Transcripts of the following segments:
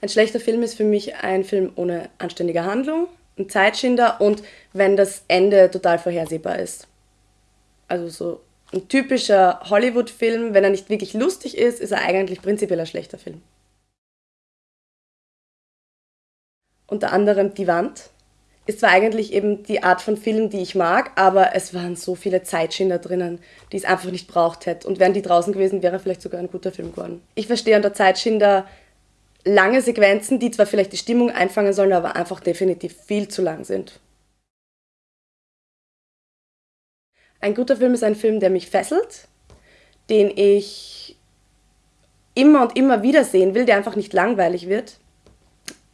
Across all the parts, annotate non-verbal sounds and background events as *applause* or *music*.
Ein schlechter Film ist für mich ein Film ohne anständige Handlung, ein Zeitschinder und wenn das Ende total vorhersehbar ist. Also so ein typischer Hollywood-Film, wenn er nicht wirklich lustig ist, ist er eigentlich prinzipiell ein schlechter Film. Unter anderem Die Wand ist zwar eigentlich eben die Art von Film, die ich mag, aber es waren so viele Zeitschinder drinnen, die es einfach nicht braucht hätte. Und wären die draußen gewesen, wäre vielleicht sogar ein guter Film geworden. Ich verstehe unter Zeitschinder lange Sequenzen, die zwar vielleicht die Stimmung einfangen sollen, aber einfach definitiv viel zu lang sind. Ein guter Film ist ein Film, der mich fesselt, den ich immer und immer wieder sehen will, der einfach nicht langweilig wird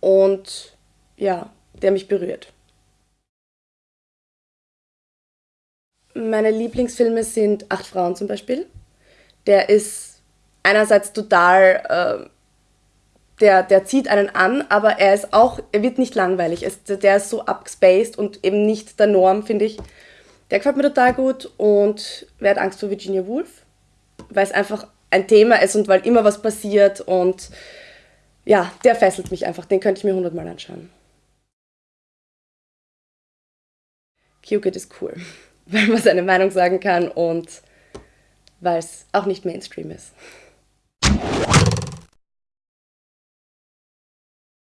und ja, der mich berührt. Meine Lieblingsfilme sind Acht Frauen zum Beispiel. Der ist einerseits total äh, der, der zieht einen an, aber er ist auch, er wird nicht langweilig. Es, der ist so abgespaced und eben nicht der Norm, finde ich. Der gefällt mir total gut und wer hat Angst vor Virginia Woolf? Weil es einfach ein Thema ist und weil immer was passiert und ja, der fesselt mich einfach. Den könnte ich mir hundertmal anschauen. Cupid ist cool, *laughs* weil man seine Meinung sagen kann und weil es auch nicht Mainstream ist.